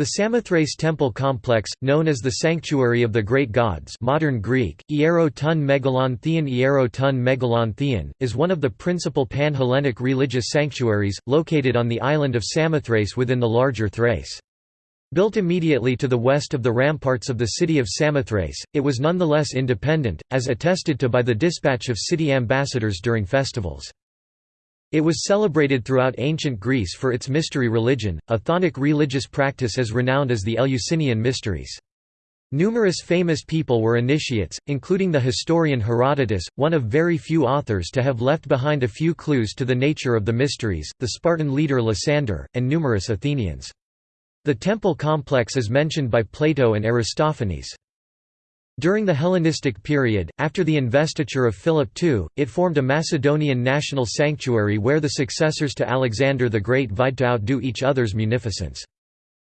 The Samothrace temple complex, known as the Sanctuary of the Great Gods modern Greek, Iero ton Megalon Theon Iero is one of the principal pan-Hellenic religious sanctuaries, located on the island of Samothrace within the larger Thrace. Built immediately to the west of the ramparts of the city of Samothrace, it was nonetheless independent, as attested to by the dispatch of city ambassadors during festivals. It was celebrated throughout ancient Greece for its mystery religion, a chthonic religious practice as renowned as the Eleusinian Mysteries. Numerous famous people were initiates, including the historian Herodotus, one of very few authors to have left behind a few clues to the nature of the mysteries, the Spartan leader Lysander, and numerous Athenians. The temple complex is mentioned by Plato and Aristophanes. During the Hellenistic period, after the investiture of Philip II, it formed a Macedonian national sanctuary where the successors to Alexander the Great vied to outdo each other's munificence.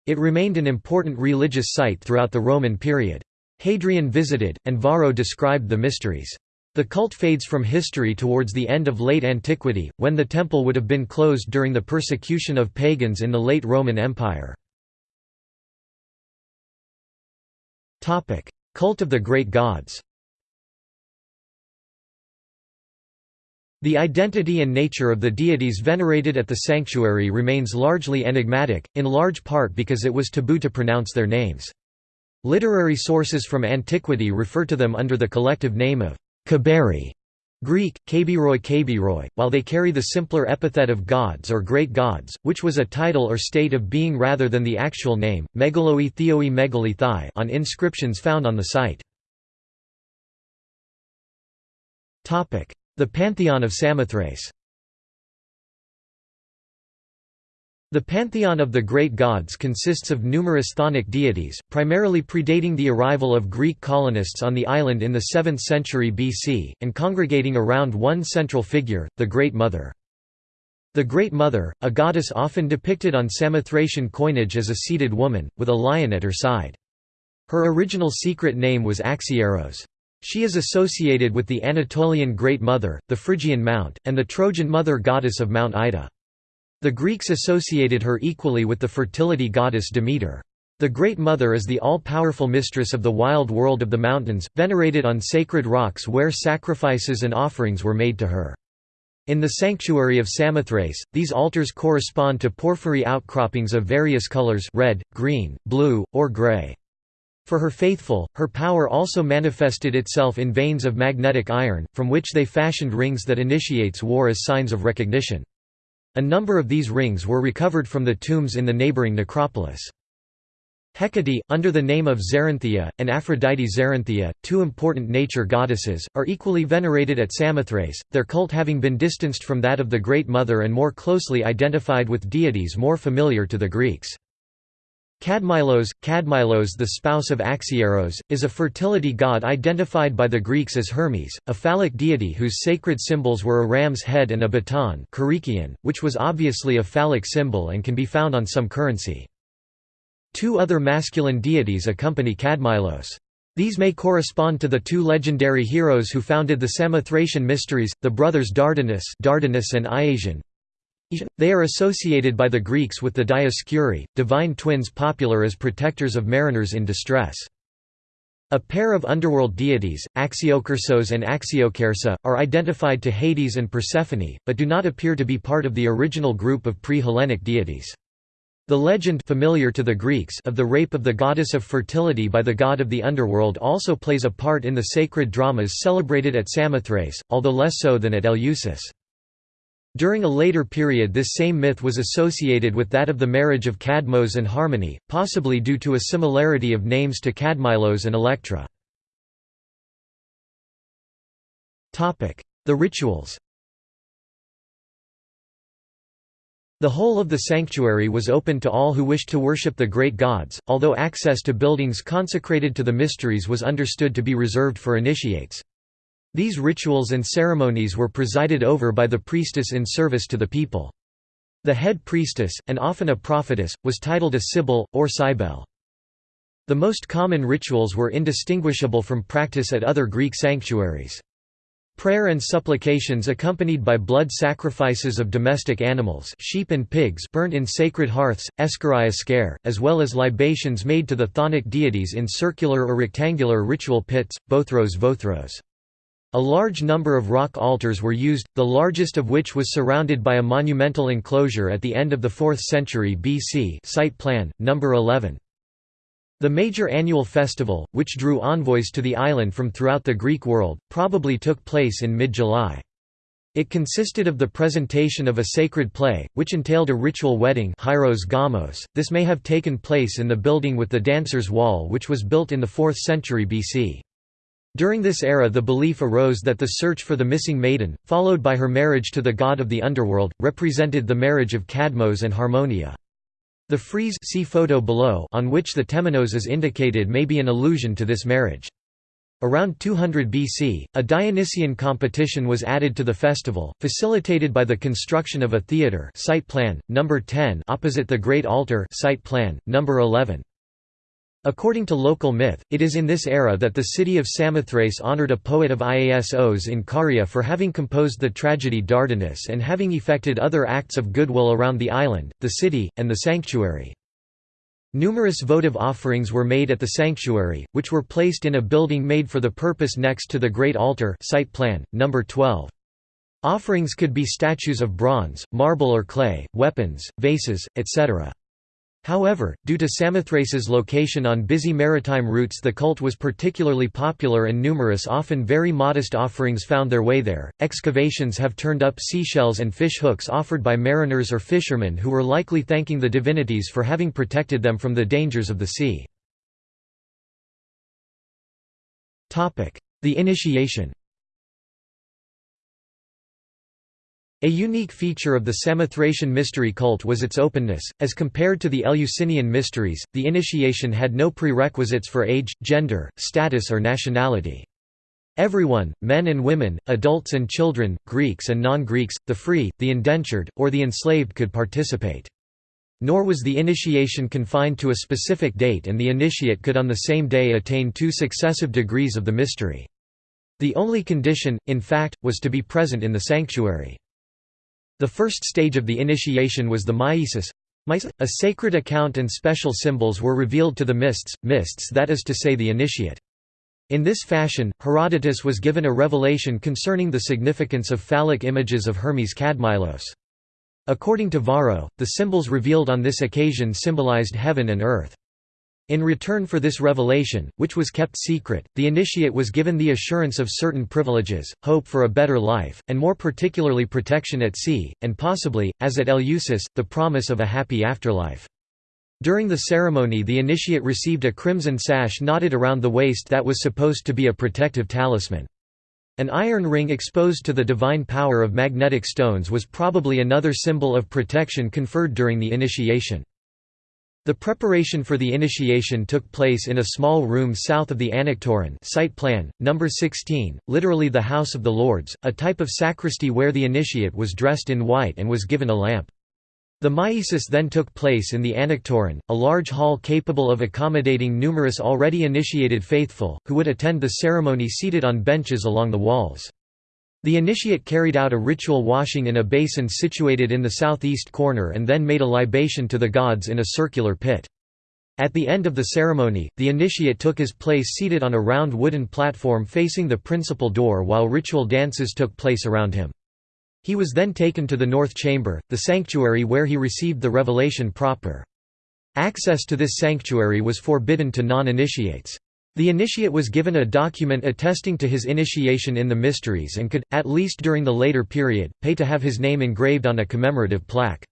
It remained an important religious site throughout the Roman period. Hadrian visited, and Varro described the mysteries. The cult fades from history towards the end of late antiquity, when the temple would have been closed during the persecution of pagans in the late Roman Empire. Cult of the Great Gods The identity and nature of the deities venerated at the sanctuary remains largely enigmatic, in large part because it was taboo to pronounce their names. Literary sources from antiquity refer to them under the collective name of Kaberi, Greek, kabiroi kabiroi, while they carry the simpler epithet of gods or great gods, which was a title or state of being rather than the actual name, megaloi theoi on inscriptions found on the site. The Pantheon of Samothrace The pantheon of the great gods consists of numerous chthonic deities, primarily predating the arrival of Greek colonists on the island in the 7th century BC, and congregating around one central figure, the Great Mother. The Great Mother, a goddess often depicted on Samothracian coinage as a seated woman, with a lion at her side. Her original secret name was Axieros. She is associated with the Anatolian Great Mother, the Phrygian Mount, and the Trojan Mother goddess of Mount Ida. The Greeks associated her equally with the fertility goddess Demeter. The Great Mother is the all-powerful mistress of the wild world of the mountains, venerated on sacred rocks where sacrifices and offerings were made to her. In the sanctuary of Samothrace, these altars correspond to porphyry outcroppings of various colors red, green, blue, or gray. For her faithful, her power also manifested itself in veins of magnetic iron, from which they fashioned rings that initiates war as signs of recognition. A number of these rings were recovered from the tombs in the neighboring necropolis. Hecate, under the name of Zerinthia, and Aphrodite Zerinthia, two important nature goddesses, are equally venerated at Samothrace, their cult having been distanced from that of the Great Mother and more closely identified with deities more familiar to the Greeks. Kadmylos, Kadmylos the spouse of Axieros, is a fertility god identified by the Greeks as Hermes, a phallic deity whose sacred symbols were a ram's head and a baton which was obviously a phallic symbol and can be found on some currency. Two other masculine deities accompany Kadmylos. These may correspond to the two legendary heroes who founded the Samothracian mysteries, the brothers Dardanus, Dardanus and Iasion, they are associated by the Greeks with the Dioscuri, divine twins popular as protectors of mariners in distress. A pair of underworld deities, Axiokersos and Axiokersa, are identified to Hades and Persephone, but do not appear to be part of the original group of pre-Hellenic deities. The legend familiar to the Greeks of the rape of the goddess of fertility by the god of the underworld also plays a part in the sacred dramas celebrated at Samothrace, although less so than at Eleusis. During a later period this same myth was associated with that of the marriage of Cadmos and Harmony, possibly due to a similarity of names to Cadmylos and Electra. The rituals The whole of the sanctuary was open to all who wished to worship the great gods, although access to buildings consecrated to the mysteries was understood to be reserved for initiates. These rituals and ceremonies were presided over by the priestess in service to the people. The head priestess, and often a prophetess, was titled a sibyl, or cybele. The most common rituals were indistinguishable from practice at other Greek sanctuaries. Prayer and supplications accompanied by blood sacrifices of domestic animals sheep and pigs burnt in sacred hearths, escharia as well as libations made to the chthonic deities in circular or rectangular ritual pits, bothros vothros. A large number of rock altars were used, the largest of which was surrounded by a monumental enclosure at the end of the 4th century BC site plan, number 11. The major annual festival, which drew envoys to the island from throughout the Greek world, probably took place in mid-July. It consisted of the presentation of a sacred play, which entailed a ritual wedding. .This may have taken place in the building with the Dancers' Wall which was built in the 4th century BC. During this era the belief arose that the search for the missing maiden, followed by her marriage to the god of the underworld, represented the marriage of Cadmos and Harmonia. The frieze see photo below on which the temenos is indicated may be an allusion to this marriage. Around 200 BC, a Dionysian competition was added to the festival, facilitated by the construction of a theatre site plan, number 10 opposite the Great Altar site plan, number 11. According to local myth, it is in this era that the city of Samothrace honored a poet of Iasos in Caria for having composed the tragedy Dardanus and having effected other acts of goodwill around the island, the city, and the sanctuary. Numerous votive offerings were made at the sanctuary, which were placed in a building made for the purpose next to the Great Altar site plan, number 12. Offerings could be statues of bronze, marble or clay, weapons, vases, etc. However, due to Samothrace's location on busy maritime routes the cult was particularly popular and numerous often very modest offerings found their way there. Excavations have turned up seashells and fish hooks offered by mariners or fishermen who were likely thanking the divinities for having protected them from the dangers of the sea. The initiation A unique feature of the Samothracian mystery cult was its openness. As compared to the Eleusinian mysteries, the initiation had no prerequisites for age, gender, status, or nationality. Everyone, men and women, adults and children, Greeks and non Greeks, the free, the indentured, or the enslaved could participate. Nor was the initiation confined to a specific date, and the initiate could on the same day attain two successive degrees of the mystery. The only condition, in fact, was to be present in the sanctuary. The first stage of the initiation was the myesis. A sacred account and special symbols were revealed to the mists, mists that is to say the initiate. In this fashion, Herodotus was given a revelation concerning the significance of phallic images of Hermes Kadmylos. According to Varro, the symbols revealed on this occasion symbolized heaven and earth. In return for this revelation, which was kept secret, the initiate was given the assurance of certain privileges, hope for a better life, and more particularly protection at sea, and possibly, as at Eleusis, the promise of a happy afterlife. During the ceremony the initiate received a crimson sash knotted around the waist that was supposed to be a protective talisman. An iron ring exposed to the divine power of magnetic stones was probably another symbol of protection conferred during the initiation. The preparation for the initiation took place in a small room south of the Anaktoron site plan, number 16, literally the House of the Lords, a type of sacristy where the initiate was dressed in white and was given a lamp. The myesis then took place in the Anaktoron, a large hall capable of accommodating numerous already initiated faithful, who would attend the ceremony seated on benches along the walls. The initiate carried out a ritual washing in a basin situated in the southeast corner and then made a libation to the gods in a circular pit. At the end of the ceremony, the initiate took his place seated on a round wooden platform facing the principal door while ritual dances took place around him. He was then taken to the north chamber, the sanctuary where he received the revelation proper. Access to this sanctuary was forbidden to non-initiates. The initiate was given a document attesting to his initiation in the mysteries and could, at least during the later period, pay to have his name engraved on a commemorative plaque.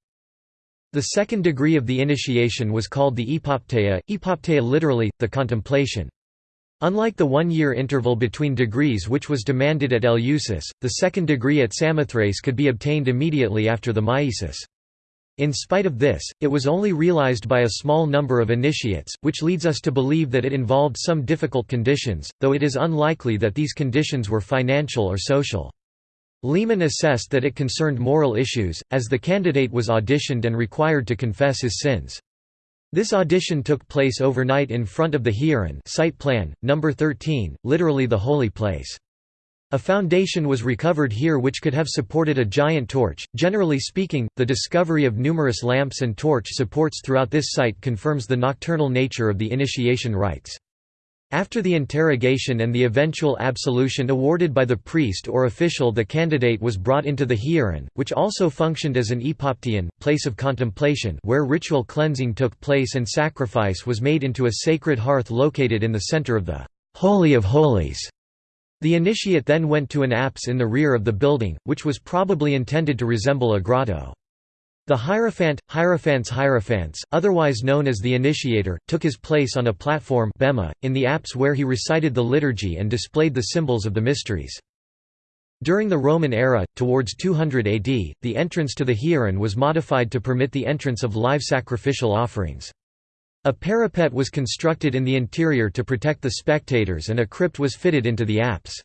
The second degree of the initiation was called the epopteia, epopteia literally, the contemplation. Unlike the one-year interval between degrees which was demanded at Eleusis, the second degree at Samothrace could be obtained immediately after the myesis. In spite of this, it was only realized by a small number of initiates, which leads us to believe that it involved some difficult conditions, though it is unlikely that these conditions were financial or social. Lehmann assessed that it concerned moral issues, as the candidate was auditioned and required to confess his sins. This audition took place overnight in front of the Hieron site plan, number 13, literally the holy place. A foundation was recovered here which could have supported a giant torch. Generally speaking, the discovery of numerous lamps and torch supports throughout this site confirms the nocturnal nature of the initiation rites. After the interrogation and the eventual absolution awarded by the priest or official the candidate was brought into the hieron, which also functioned as an epopteion place of contemplation where ritual cleansing took place and sacrifice was made into a sacred hearth located in the center of the «Holy of Holies». The initiate then went to an apse in the rear of the building, which was probably intended to resemble a grotto. The Hierophant, Hierophants Hierophants, otherwise known as the Initiator, took his place on a platform bema, in the apse where he recited the liturgy and displayed the symbols of the mysteries. During the Roman era, towards 200 AD, the entrance to the Hieron was modified to permit the entrance of live sacrificial offerings. A parapet was constructed in the interior to protect the spectators and a crypt was fitted into the apse.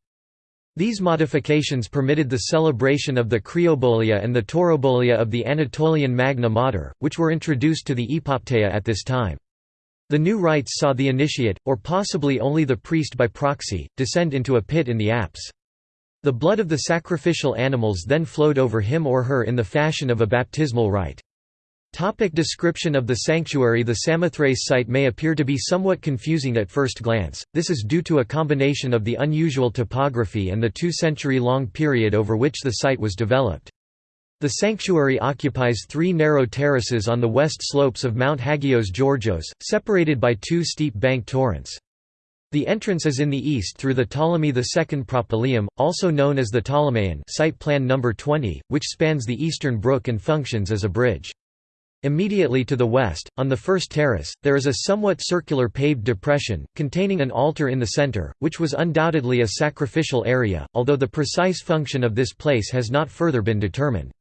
These modifications permitted the celebration of the Criobolia and the Taurobolia of the Anatolian Magna Mater, which were introduced to the Epopteia at this time. The new rites saw the initiate, or possibly only the priest by proxy, descend into a pit in the apse. The blood of the sacrificial animals then flowed over him or her in the fashion of a baptismal rite. Topic description of the sanctuary The Samothrace site may appear to be somewhat confusing at first glance, this is due to a combination of the unusual topography and the two-century-long period over which the site was developed. The sanctuary occupies three narrow terraces on the west slopes of Mount Hagios Georgios, separated by two steep bank torrents. The entrance is in the east through the Ptolemy II Propylaeum, also known as the Ptolemaion site plan number 20, which spans the eastern brook and functions as a bridge. Immediately to the west, on the first terrace, there is a somewhat circular paved depression, containing an altar in the center, which was undoubtedly a sacrificial area, although the precise function of this place has not further been determined.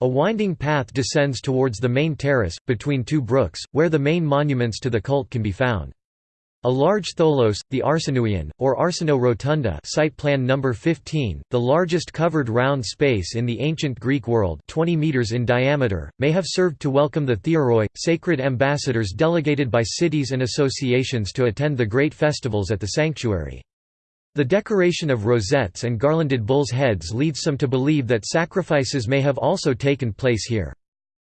A winding path descends towards the main terrace, between two brooks, where the main monuments to the cult can be found. A large tholos, the Arsinoion, or Arsinoe Rotunda site plan number 15, the largest covered round space in the ancient Greek world 20 meters in diameter, may have served to welcome the theoroi, sacred ambassadors delegated by cities and associations to attend the great festivals at the sanctuary. The decoration of rosettes and garlanded bulls' heads leads some to believe that sacrifices may have also taken place here.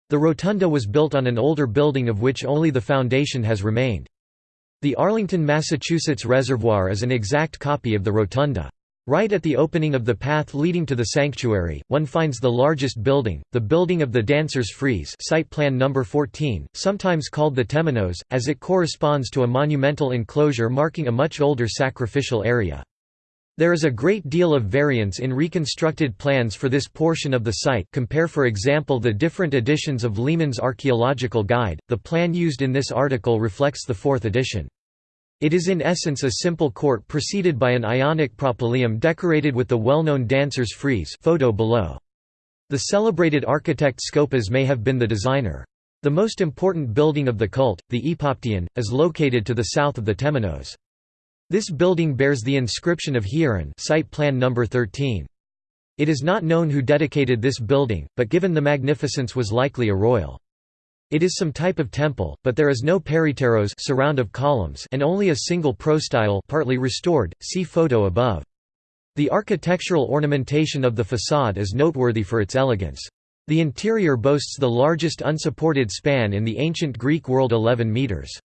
The rotunda was built on an older building of which only the foundation has remained. The Arlington, Massachusetts Reservoir is an exact copy of the rotunda. Right at the opening of the path leading to the sanctuary, one finds the largest building, the Building of the Dancers' Frieze site plan number 14, sometimes called the Temenos, as it corresponds to a monumental enclosure marking a much older sacrificial area. There is a great deal of variance in reconstructed plans for this portion of the site compare for example the different editions of Lehmann's Archaeological Guide, the plan used in this article reflects the fourth edition. It is in essence a simple court preceded by an Ionic propylaeum decorated with the well-known dancer's frieze photo below. The celebrated architect Scopas may have been the designer. The most important building of the cult, the Epopteion, is located to the south of the Temenos. This building bears the inscription of Hieron site plan number 13. It is not known who dedicated this building, but given the magnificence was likely a royal. It is some type of temple, but there is no peripteros surround of columns and only a single prostyle partly restored, see photo above. The architectural ornamentation of the façade is noteworthy for its elegance. The interior boasts the largest unsupported span in the ancient Greek world 11 metres.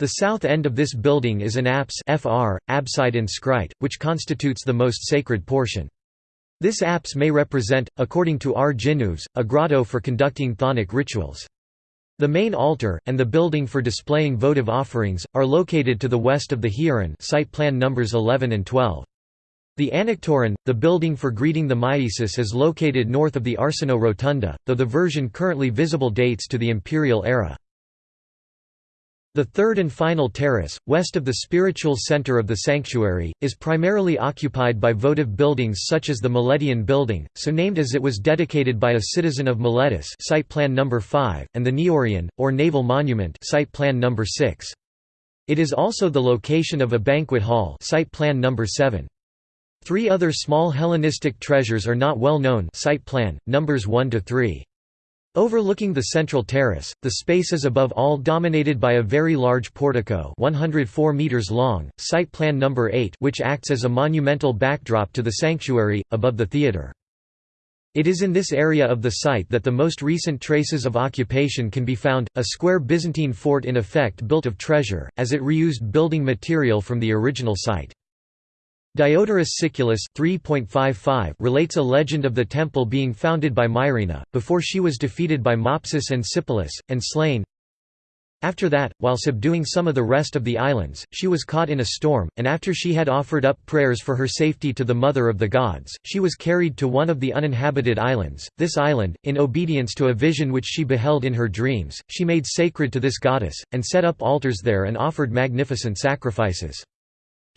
The south end of this building is an apse FR, abside inscrite, which constitutes the most sacred portion. This apse may represent, according to R. Ginouves, a grotto for conducting chthonic rituals. The main altar, and the building for displaying votive offerings, are located to the west of the Hieron site plan numbers 11 and 12. The Anaktoron, the building for greeting the Myesis is located north of the Arsinoe Rotunda, though the version currently visible dates to the imperial era. The third and final terrace, west of the spiritual center of the sanctuary, is primarily occupied by votive buildings such as the Miletian Building, so named as it was dedicated by a citizen of Miletus site plan number 5, and the Neorion, or Naval Monument site plan number 6. It is also the location of a banquet hall site plan number 7. Three other small Hellenistic treasures are not well known site plan, numbers 1 to 3. Overlooking the central terrace, the space is above all dominated by a very large portico 104 meters long, site plan number 8 which acts as a monumental backdrop to the sanctuary, above the theatre. It is in this area of the site that the most recent traces of occupation can be found, a square Byzantine fort in effect built of treasure, as it reused building material from the original site. Diodorus Siculus 3.55 relates a legend of the temple being founded by Myrina, before she was defeated by Mopsus and Sipylus, and slain. After that, while subduing some of the rest of the islands, she was caught in a storm, and after she had offered up prayers for her safety to the Mother of the Gods, she was carried to one of the uninhabited islands. This island, in obedience to a vision which she beheld in her dreams, she made sacred to this goddess, and set up altars there and offered magnificent sacrifices.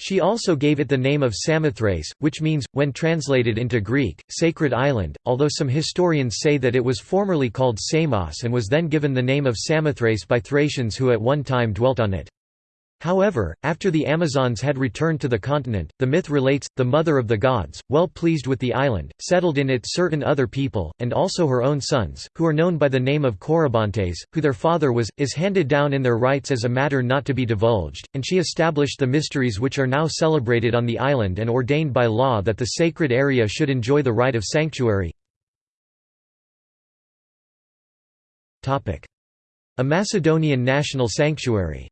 She also gave it the name of Samothrace, which means, when translated into Greek, sacred island, although some historians say that it was formerly called Samos and was then given the name of Samothrace by Thracians who at one time dwelt on it. However, after the Amazons had returned to the continent, the myth relates, the mother of the gods, well pleased with the island, settled in it certain other people, and also her own sons, who are known by the name of Corybantes, who their father was, is handed down in their rites as a matter not to be divulged, and she established the mysteries which are now celebrated on the island and ordained by law that the sacred area should enjoy the right of sanctuary. A Macedonian national sanctuary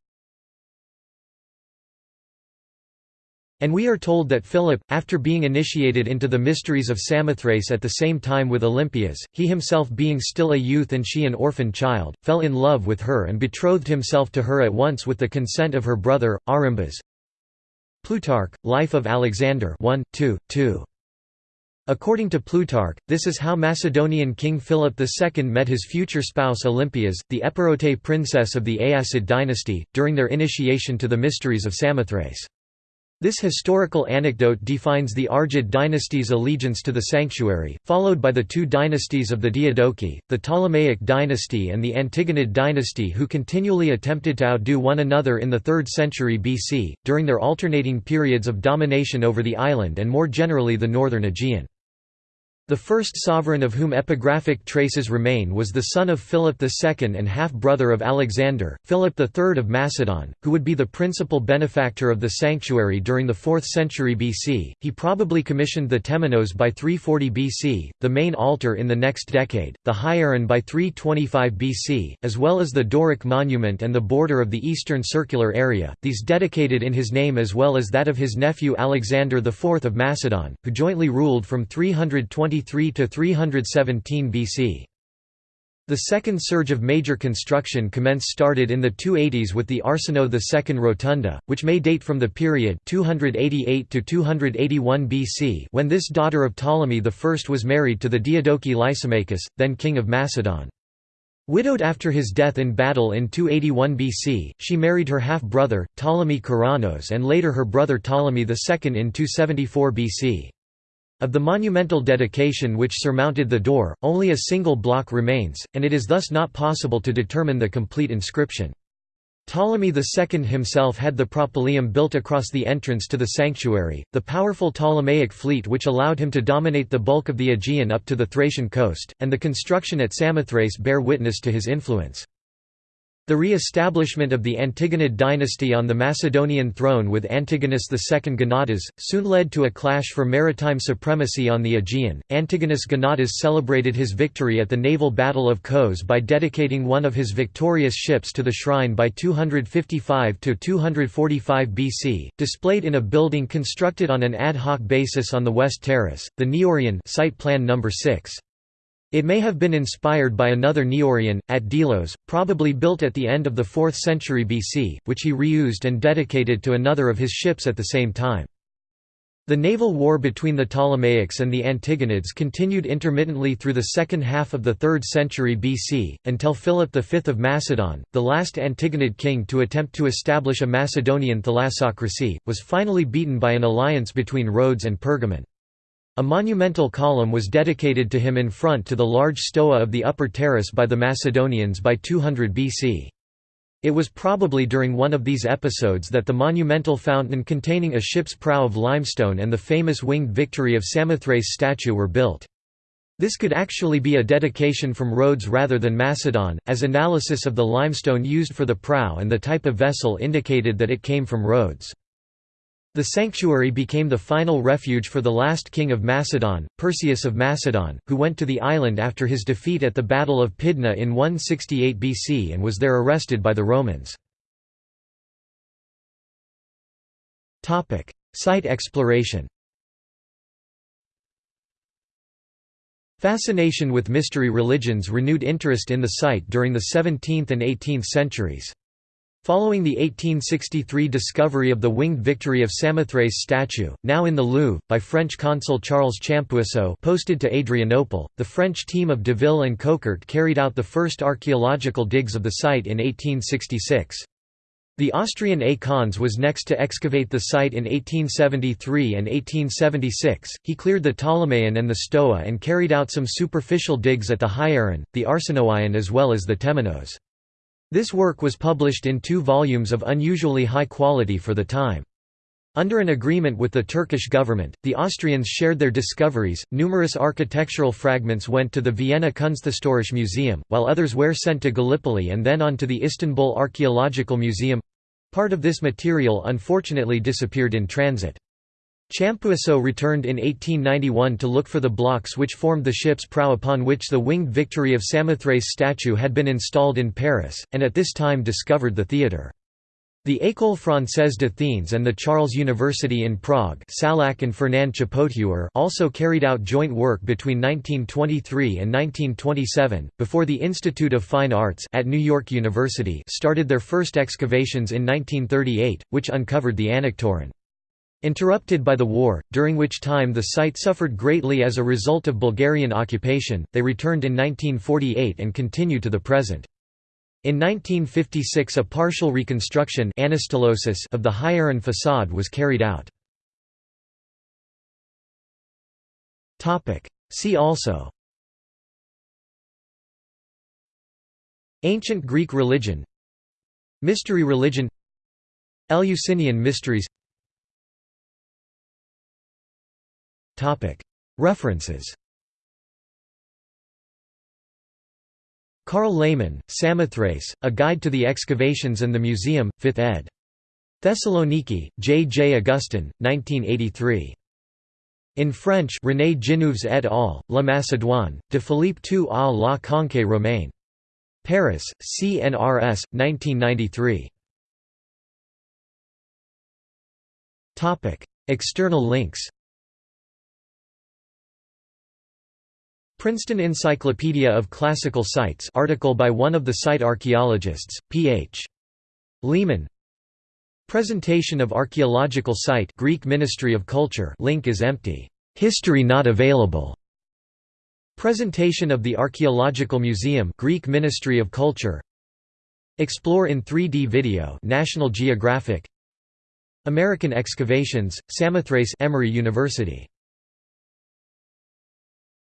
And we are told that Philip, after being initiated into the mysteries of Samothrace at the same time with Olympias, he himself being still a youth and she an orphan child, fell in love with her and betrothed himself to her at once with the consent of her brother, Arimbas. Plutarch, Life of Alexander 1, 2, 2. According to Plutarch, this is how Macedonian King Philip II met his future spouse Olympias, the Epirote princess of the Aeacid dynasty, during their initiation to the mysteries of Samothrace. This historical anecdote defines the Argead dynasty's allegiance to the sanctuary, followed by the two dynasties of the Diadochi, the Ptolemaic dynasty and the Antigonid dynasty who continually attempted to outdo one another in the 3rd century BC, during their alternating periods of domination over the island and more generally the northern Aegean. The first sovereign of whom epigraphic traces remain was the son of Philip II and half-brother of Alexander, Philip III of Macedon, who would be the principal benefactor of the sanctuary during the 4th century BC. He probably commissioned the Temenos by 340 BC, the main altar in the next decade, the Hieron by 325 BC, as well as the Doric monument and the border of the eastern circular area, these dedicated in his name as well as that of his nephew Alexander IV of Macedon, who jointly ruled from 320 to 317 BC. The second surge of major construction commenced started in the 280s with the Arsinoe II Rotunda, which may date from the period 288 to 281 BC when this daughter of Ptolemy I was married to the Diadochi Lysimachus, then king of Macedon. Widowed after his death in battle in 281 BC, she married her half-brother, Ptolemy Keraunos and later her brother Ptolemy II in 274 BC. Of the monumental dedication which surmounted the door, only a single block remains, and it is thus not possible to determine the complete inscription. Ptolemy II himself had the propylaeum built across the entrance to the sanctuary, the powerful Ptolemaic fleet which allowed him to dominate the bulk of the Aegean up to the Thracian coast, and the construction at Samothrace bear witness to his influence. The re-establishment of the Antigonid dynasty on the Macedonian throne with Antigonus II Gonatas, soon led to a clash for maritime supremacy on the Aegean. Antigonus Gonatas celebrated his victory at the naval battle of Kos by dedicating one of his victorious ships to the shrine by 255–245 BC, displayed in a building constructed on an ad hoc basis on the west terrace, the Neorion site plan number 6. It may have been inspired by another Neorion, at Delos, probably built at the end of the 4th century BC, which he reused and dedicated to another of his ships at the same time. The naval war between the Ptolemaics and the Antigonids continued intermittently through the second half of the 3rd century BC, until Philip V of Macedon, the last Antigonid king to attempt to establish a Macedonian thalassocracy, was finally beaten by an alliance between Rhodes and Pergamon. A monumental column was dedicated to him in front to the large stoa of the upper terrace by the Macedonians by 200 BC. It was probably during one of these episodes that the monumental fountain containing a ship's prow of limestone and the famous winged victory of Samothrace statue were built. This could actually be a dedication from Rhodes rather than Macedon, as analysis of the limestone used for the prow and the type of vessel indicated that it came from Rhodes. The sanctuary became the final refuge for the last king of Macedon, Perseus of Macedon, who went to the island after his defeat at the Battle of Pydna in 168 BC and was there arrested by the Romans. Site exploration Fascination with mystery religions renewed interest in the site during the 17th and 18th centuries. Following the 1863 discovery of the winged victory of Samothrace statue, now in the Louvre, by French consul Charles Champoiseau posted to Adrianople, the French team of Deville and Coquart carried out the first archaeological digs of the site in 1866. The Austrian A. Was next to excavate the site in 1873 and 1876. He cleared the Ptolemaion and the Stoa and carried out some superficial digs at the Hieron, the Arsinoion as well as the Temenos. This work was published in two volumes of unusually high quality for the time. Under an agreement with the Turkish government, the Austrians shared their discoveries. Numerous architectural fragments went to the Vienna Kunsthistorische Museum, while others were sent to Gallipoli and then on to the Istanbul Archaeological Museum. Part of this material unfortunately disappeared in transit. Champoiseau returned in 1891 to look for the blocks which formed the ship's prow upon which the winged Victory of Samothrace statue had been installed in Paris, and at this time discovered the theatre. The École Française d'Athènes and the Charles University in Prague Salak and Fernand Chapouthier also carried out joint work between 1923 and 1927, before the Institute of Fine Arts at New York University started their first excavations in 1938, which uncovered the Anaktoron. Interrupted by the war, during which time the site suffered greatly as a result of Bulgarian occupation, they returned in 1948 and continue to the present. In 1956 a partial reconstruction of the Hieron façade was carried out. See also Ancient Greek religion Mystery religion Eleusinian mysteries References Carl Lehmann, Samothrace, A Guide to the Excavations and the Museum, 5th ed. Thessaloniki, J. J. Augustin, 1983. In French René Ginouves et al., La Macédoine, de Philippe II à la Conquête romaine. Paris, CNRS, 1993. External links Princeton Encyclopedia of Classical Sites article by one of the site archaeologists, P.H. Lehmann Presentation of archaeological site Greek Ministry of Culture link is empty. History not available. Presentation of the Archaeological Museum Greek Ministry of Culture Explore in 3D video National Geographic American Excavations, Samothrace Emory University